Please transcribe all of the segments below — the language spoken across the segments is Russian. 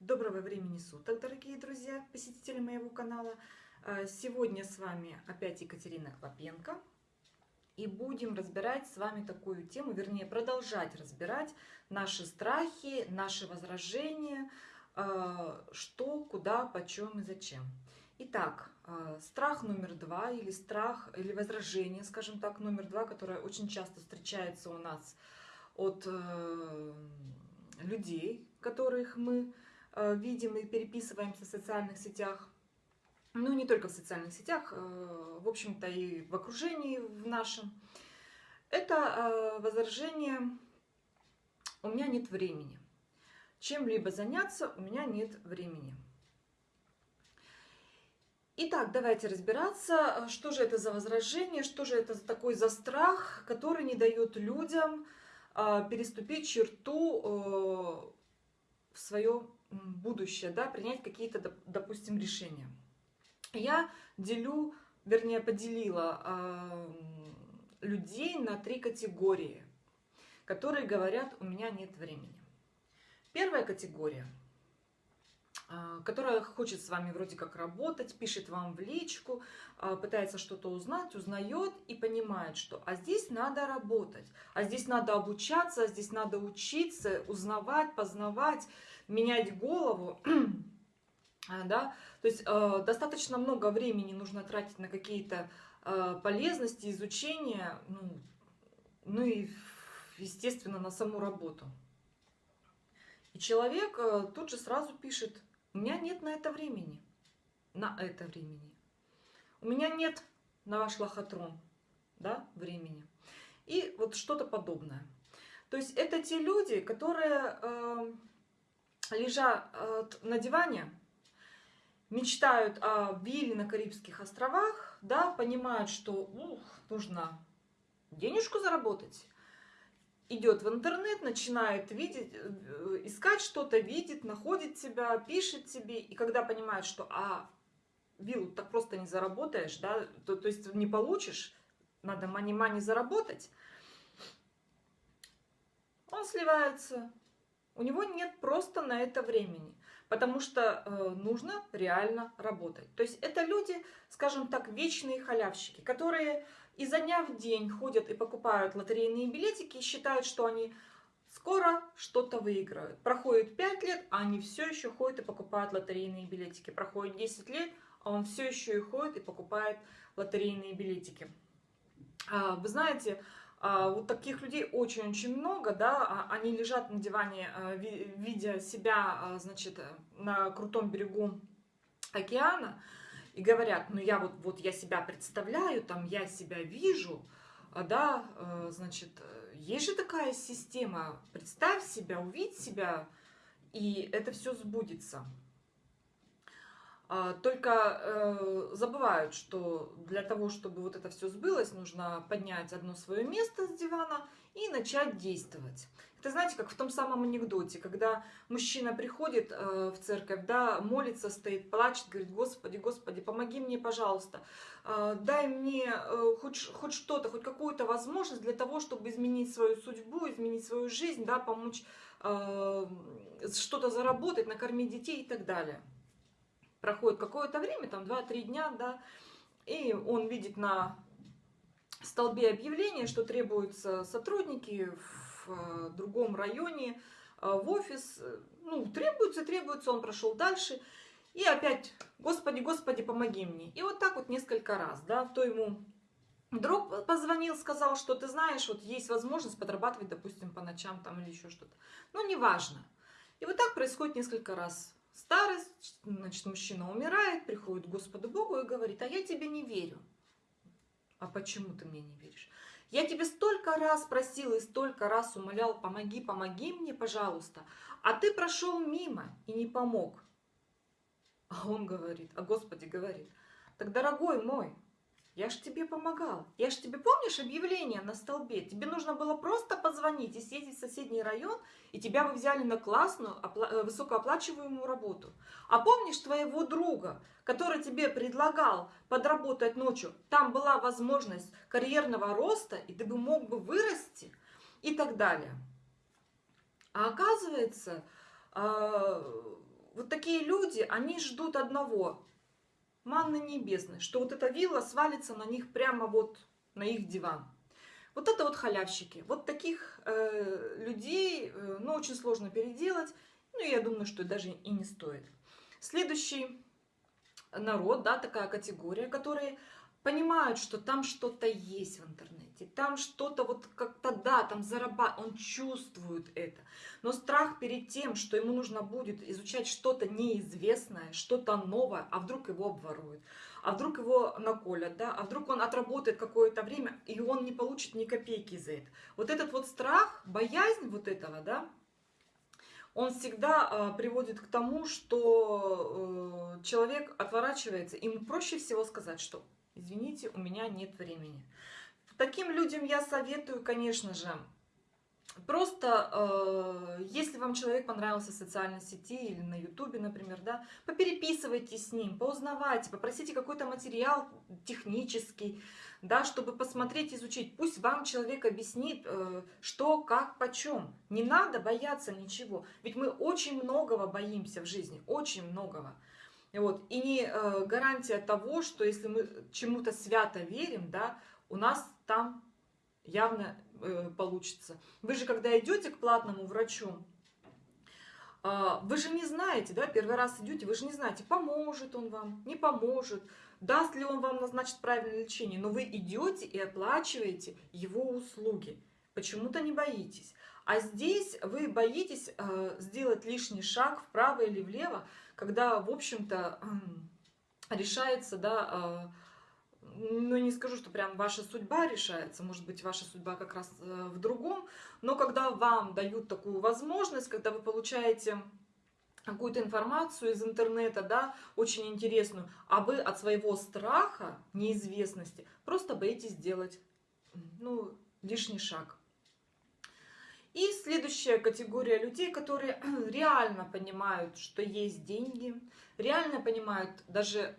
Доброго времени суток, дорогие друзья, посетители моего канала. А, сегодня с вами опять Екатерина Клопенко. И будем разбирать с вами такую тему, вернее, продолжать разбирать наши страхи, наши возражения, а, что, куда, почем и зачем. Итак, а, страх номер два или страх, или возражение, скажем так, номер два, которое очень часто встречается у нас от э, людей, которых мы Э, видим и переписываемся в социальных сетях. Ну, не только в социальных сетях, э, в общем-то и в окружении в нашем. Это э, возражение «у меня нет времени». Чем-либо заняться у меня нет времени. Итак, давайте разбираться, что же это за возражение, что же это такой за страх, который не дает людям переступить черту в свое будущее, да, принять какие-то, допустим, решения. Я делю, вернее, поделила э, людей на три категории, которые говорят, у меня нет времени. Первая категория, э, которая хочет с вами вроде как работать, пишет вам в личку, э, пытается что-то узнать, узнает и понимает, что а здесь надо работать, а здесь надо обучаться, а здесь надо учиться, узнавать, познавать, менять голову, а, да, то есть э, достаточно много времени нужно тратить на какие-то э, полезности, изучения, ну, ну и, естественно, на саму работу. И человек э, тут же сразу пишет, у меня нет на это времени, на это времени. У меня нет на ваш лохотрон, да, времени. И вот что-то подобное. То есть это те люди, которые э, лежа э, на диване, мечтают о вилле на Карибских островах, да, понимают, что ух, нужно денежку заработать, идет в интернет, начинает видеть, э, искать что-то, видит, находит тебя, пишет тебе, и когда понимает, что а, виллу так просто не заработаешь, да, то, то есть не получишь, надо мани-мани заработать, он сливается, у него нет просто на это времени, потому что э, нужно реально работать. То есть это люди, скажем так, вечные халявщики, которые изо дня в день ходят и покупают лотерейные билетики и считают, что они скоро что-то выиграют. Проходит 5 лет, а они все еще ходят и покупают лотерейные билетики. Проходит 10 лет, а он все еще и ходит и покупает лотерейные билетики. А, вы знаете, вот таких людей очень-очень много, да, а, они лежат на диване, а, видя себя, значит, на крутом берегу океана, и говорят, ну я вот, вот я себя представляю, там я себя вижу, да, значит, есть же такая система, представь себя, увидь себя, и это все сбудется. А, только э, забывают, что для того, чтобы вот это все сбылось, нужно поднять одно свое место с дивана и начать действовать. Это знаете, как в том самом анекдоте, когда мужчина приходит э, в церковь, да, молится, стоит, плачет, говорит, Господи, Господи, помоги мне, пожалуйста, э, дай мне хоть, хоть что-то, хоть какую-то возможность для того, чтобы изменить свою судьбу, изменить свою жизнь, да, помочь что-то заработать, накормить детей и так далее проходит какое-то время, там 2-3 дня, да, и он видит на столбе объявления, что требуются сотрудники в э, другом районе, э, в офис, ну, требуется, требуется, он прошел дальше, и опять, Господи, Господи, помоги мне. И вот так вот несколько раз, да, то ему друг позвонил, сказал, что ты знаешь, вот есть возможность подрабатывать, допустим, по ночам там или еще что-то. Ну, неважно. И вот так происходит несколько раз старость, значит, мужчина умирает, приходит к Господу Богу и говорит, а я тебе не верю. А почему ты мне не веришь? Я тебе столько раз просил и столько раз умолял, помоги, помоги мне, пожалуйста. А ты прошел мимо и не помог. А он говорит, а Господи говорит, так, дорогой мой, я ж тебе помогал. Я ж тебе, помнишь, объявление на столбе? Тебе нужно было просто позвонить и съездить в соседний район, и тебя бы взяли на классную, э, высокооплачиваемую работу. А помнишь твоего друга, который тебе предлагал подработать ночью? Там была возможность карьерного роста, и ты бы мог бы вырасти и так далее. А оказывается, а, вот такие люди, они ждут одного, манны небесной, что вот эта вилла свалится на них прямо вот на их диван. Вот это вот халявщики. Вот таких э, людей, э, ну, очень сложно переделать. Ну, я думаю, что даже и не стоит. Следующий народ, да, такая категория, которые понимают, что там что-то есть в интернете, там что-то вот как-то, да, там зарабатывает, он чувствует это. Но страх перед тем, что ему нужно будет изучать что-то неизвестное, что-то новое, а вдруг его обворуют, а вдруг его наколят, да, а вдруг он отработает какое-то время, и он не получит ни копейки за это. Вот этот вот страх, боязнь вот этого, да, он всегда э, приводит к тому, что э, человек отворачивается, ему проще всего сказать, что извините, у меня нет времени. Таким людям я советую, конечно же, Просто, э, если вам человек понравился в социальной сети или на ютубе, например, да, попереписывайтесь с ним, поузнавайте, попросите какой-то материал технический, да, чтобы посмотреть, изучить. Пусть вам человек объяснит, э, что, как, почем. Не надо бояться ничего, ведь мы очень многого боимся в жизни, очень многого. Вот. И не э, гарантия того, что если мы чему-то свято верим, да, у нас там явно э, получится. Вы же, когда идете к платному врачу, э, вы же не знаете, да, первый раз идете, вы же не знаете, поможет он вам, не поможет, даст ли он вам назначить правильное лечение, но вы идете и оплачиваете его услуги. Почему-то не боитесь. А здесь вы боитесь э, сделать лишний шаг вправо или влево, когда, в общем-то, решается, да, э, ну, не скажу, что прям ваша судьба решается, может быть, ваша судьба как раз э, в другом, но когда вам дают такую возможность, когда вы получаете какую-то информацию из интернета, да, очень интересную, а вы от своего страха, неизвестности, просто боитесь сделать, ну, лишний шаг. И следующая категория людей, которые реально понимают, что есть деньги, реально понимают даже,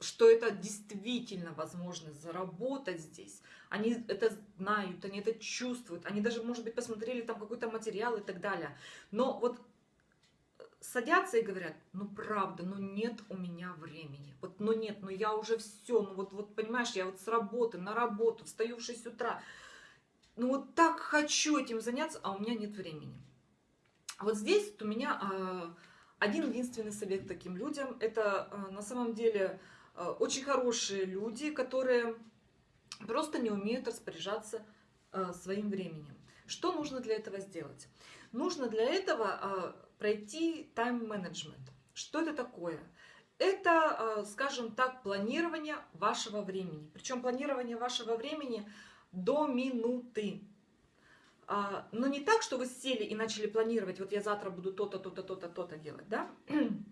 что это действительно возможно заработать здесь. Они это знают, они это чувствуют, они даже, может быть, посмотрели там какой-то материал и так далее. Но вот садятся и говорят, ну правда, ну нет у меня времени. Вот, ну нет, ну я уже все, ну вот, вот понимаешь, я вот с работы на работу, встаю в 6 утра, ну вот так хочу этим заняться, а у меня нет времени. Вот здесь вот у меня э, один единственный совет таким людям. Это э, на самом деле э, очень хорошие люди, которые просто не умеют распоряжаться э, своим временем. Что нужно для этого сделать? Нужно для этого э, пройти тайм-менеджмент. Что это такое? Это, скажем так, планирование вашего времени. Причем планирование вашего времени – до минуты. А, но не так, что вы сели и начали планировать, вот я завтра буду то-то, то-то, то-то, то-то делать, да?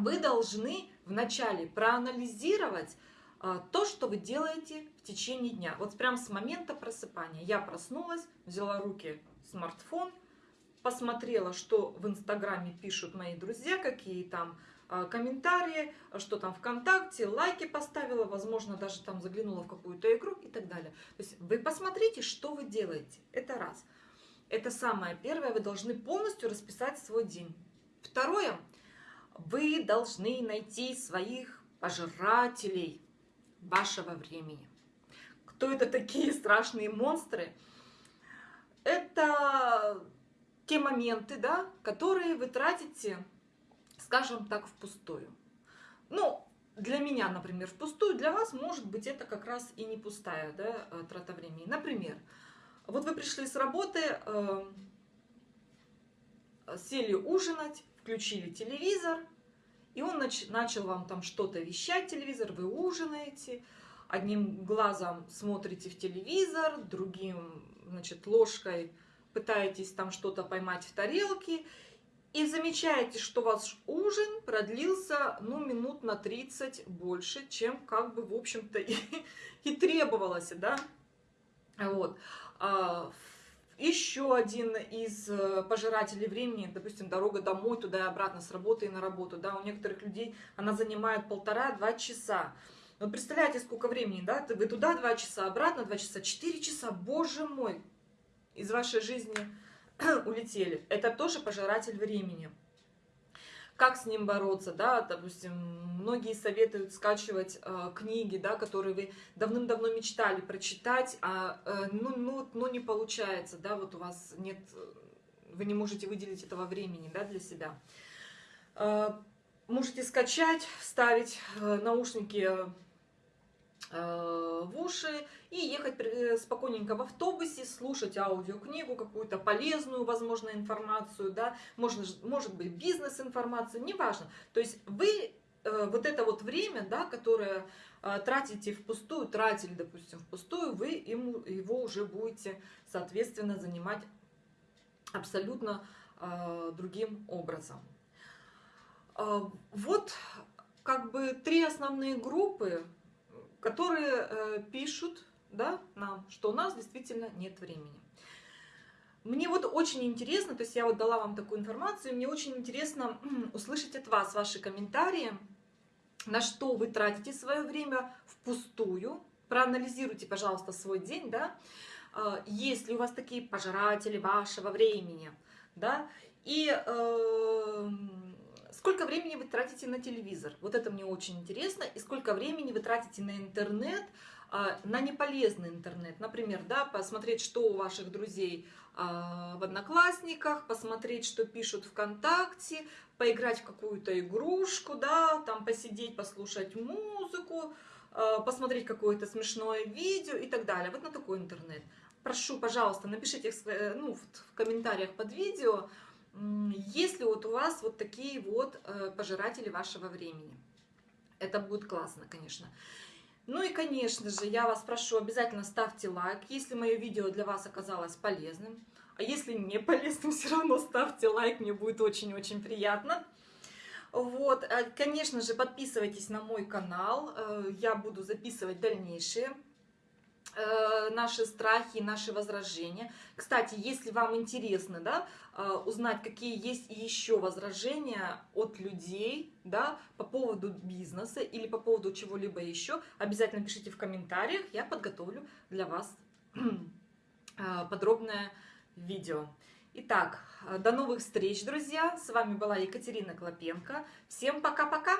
Вы должны вначале проанализировать а, то, что вы делаете в течение дня. Вот прям с момента просыпания. Я проснулась, взяла руки смартфон, посмотрела, что в Инстаграме пишут мои друзья, какие там а, комментарии, что там ВКонтакте, лайки поставила, возможно, даже там заглянула в какую-то игру и так далее. То есть вы посмотрите, что вы делаете. Это раз. Это самое первое, вы должны полностью расписать свой день. Второе, вы должны найти своих пожирателей вашего времени. Кто это такие страшные монстры? Это те моменты, да, которые вы тратите скажем так, впустую. Ну, для меня, например, впустую, для вас, может быть, это как раз и не пустая да, э, трата времени. Например, вот вы пришли с работы, э, сели ужинать, включили телевизор, и он нач начал вам там что-то вещать, телевизор, вы ужинаете, одним глазом смотрите в телевизор, другим, значит, ложкой пытаетесь там что-то поймать в тарелке, и замечаете, что ваш ужин продлился, ну, минут на 30 больше, чем, как бы, в общем-то, и, и требовалось, да? Вот. А, еще один из э, пожирателей времени, допустим, дорога домой, туда и обратно, с работы и на работу, да, у некоторых людей она занимает полтора-два часа. Вот представляете, сколько времени, да, вы туда два часа, обратно два часа, четыре часа, боже мой, из вашей жизни улетели. Это тоже пожиратель времени. Как с ним бороться, да, допустим, многие советуют скачивать э, книги, да, которые вы давным-давно мечтали прочитать, а э, ну, ну, ну не получается, да, вот у вас нет, вы не можете выделить этого времени, да, для себя. Э, можете скачать, вставить э, наушники Э, в уши и ехать э, спокойненько в автобусе, слушать аудиокнигу, какую-то полезную, возможно, информацию, да, можно, может быть, бизнес-информацию, неважно. То есть вы э, вот это вот время, да, которое тратите впустую, тратили, допустим, впустую, вы ему, его уже будете, соответственно, занимать абсолютно другим образом. вот как бы три основные группы которые э, пишут да, нам, что у нас действительно нет времени. Мне вот очень интересно, то есть я вот дала вам такую информацию, мне очень интересно услышать от вас ваши комментарии, на что вы тратите свое время впустую. Проанализируйте, пожалуйста, свой день, да, э, есть ли у вас такие пожиратели вашего времени, да, и э, Сколько времени вы тратите на телевизор? Вот это мне очень интересно. И сколько времени вы тратите на интернет, а, на неполезный интернет. Например, да, посмотреть, что у ваших друзей а, в Одноклассниках, посмотреть, что пишут ВКонтакте, поиграть в какую-то игрушку, да, там посидеть, послушать музыку, а, посмотреть какое-то смешное видео и так далее. Вот на такой интернет. Прошу, пожалуйста, напишите ну, в комментариях под видео, если вот у вас вот такие вот э, пожиратели вашего времени. Это будет классно, конечно. Ну и, конечно же, я вас прошу, обязательно ставьте лайк, если мое видео для вас оказалось полезным. А если не полезным, все равно ставьте лайк, мне будет очень-очень приятно. Вот, э, конечно же, подписывайтесь на мой канал, э, я буду записывать дальнейшие наши страхи, наши возражения. Кстати, если вам интересно, да, э, узнать, какие есть еще возражения от людей, да, по поводу бизнеса или по поводу чего-либо еще, обязательно пишите в комментариях, я подготовлю для вас э, подробное видео. Итак, до новых встреч, друзья! С вами была Екатерина Клопенко. Всем пока-пока!